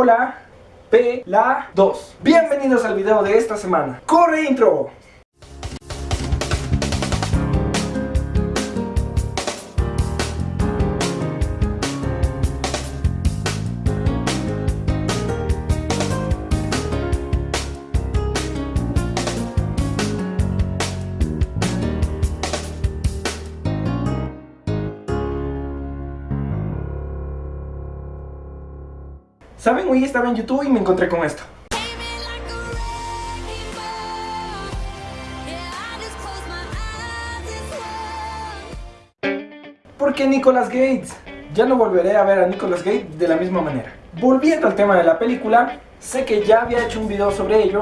Hola, P, la 2 Bienvenidos al video de esta semana ¡Corre intro! ¿Saben? Hoy estaba en YouTube y me encontré con esto. ¿Por qué Nicolas Gates? Ya no volveré a ver a Nicolas Gates de la misma manera. Volviendo al tema de la película, sé que ya había hecho un video sobre ello,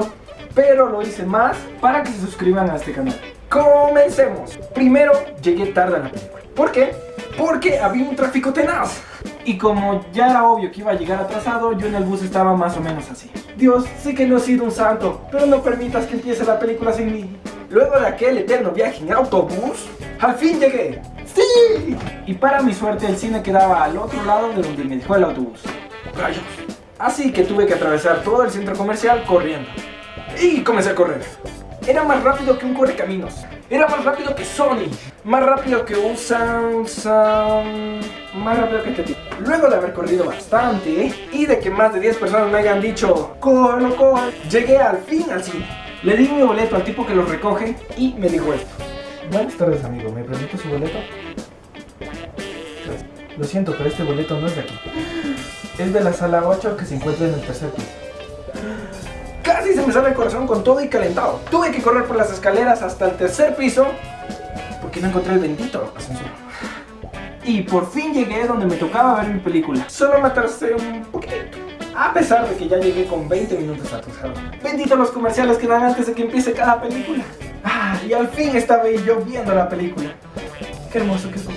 pero lo hice más para que se suscriban a este canal. ¡Comencemos! Primero, llegué tarde a la película. ¿Por qué? Porque había un tráfico tenaz. Y como ya era obvio que iba a llegar atrasado, yo en el bus estaba más o menos así. Dios, sé que no he sido un santo, pero no permitas que empiece la película sin mí. Luego de aquel eterno viaje en autobús, al fin llegué. ¡Sí! Y para mi suerte el cine quedaba al otro lado de donde me dejó el autobús. ¡Rayos! Así que tuve que atravesar todo el centro comercial corriendo. Y comencé a correr. Era más rápido que un correcaminos. Era más rápido que Sony. Más rápido que un Samsung. Más rápido que este tipo. Luego de haber corrido bastante y de que más de 10 personas me hayan dicho ¡Cógelo, cógelo! Llegué al fin al cine. Le di mi boleto al tipo que lo recoge y me dijo esto. Buenas tardes amigo, ¿me permite su boleto? Lo siento, pero este boleto no es de aquí. Es de la sala 8 que se encuentra en el tercer piso. Casi se me sale el corazón con todo y calentado. Tuve que correr por las escaleras hasta el tercer piso porque no encontré el bendito ascensor. Y por fin llegué donde me tocaba ver mi película. Solo me atrasé un poquito. A pesar de que ya llegué con 20 minutos atrasado. Bendito los comerciales que dan antes de que empiece cada película. Ah, y al fin estaba yo viendo la película. Qué hermoso que es.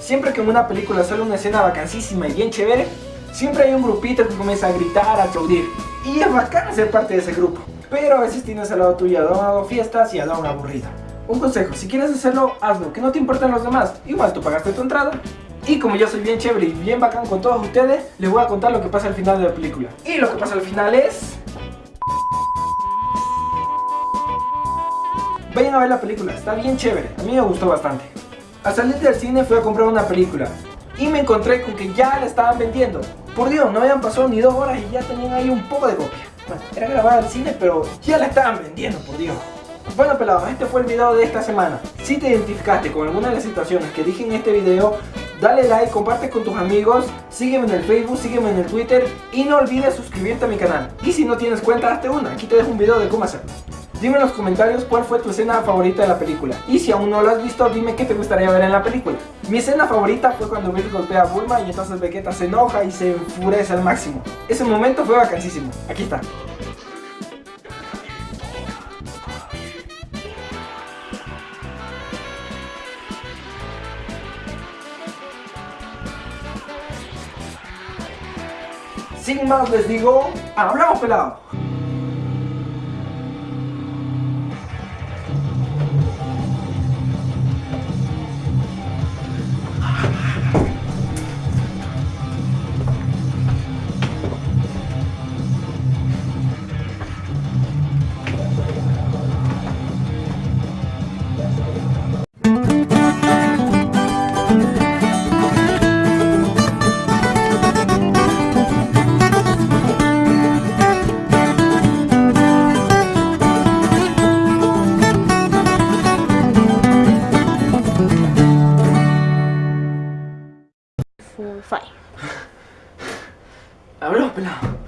Siempre que en una película sale una escena vacancísima y bien chévere, siempre hay un grupito que comienza a gritar, a aplaudir. Y es bacán ser parte de ese grupo. Pero a veces tienes al lado tuyo a hago fiestas y a don aburrido. Un consejo, si quieres hacerlo, hazlo, que no te importen los demás. Igual tú pagaste tu entrada. Y como yo soy bien chévere y bien bacán con todos ustedes, les voy a contar lo que pasa al final de la película. Y lo que pasa al final es... Vayan a ver la película, está bien chévere, a mí me gustó bastante. Al salir del cine fui a comprar una película y me encontré con que ya la estaban vendiendo. Por Dios, no habían pasado ni dos horas y ya tenían ahí un poco de copia. Bueno, era grabada al cine, pero ya la estaban vendiendo, por Dios. Bueno pelados, este fue el video de esta semana. Si te identificaste con alguna de las situaciones que dije en este video, dale like, comparte con tus amigos, sígueme en el Facebook, sígueme en el Twitter y no olvides suscribirte a mi canal. Y si no tienes cuenta, hazte una. Aquí te dejo un video de cómo hacerlo. Dime en los comentarios cuál fue tu escena favorita de la película. Y si aún no lo has visto, dime qué te gustaría ver en la película. Mi escena favorita fue cuando Bill golpea a Bulma y entonces Vegeta se enoja y se enfurece al máximo. Ese momento fue vacancísimo. Aquí está. Sin más les digo, ¡hablamos pelado! Four, five. Pelado.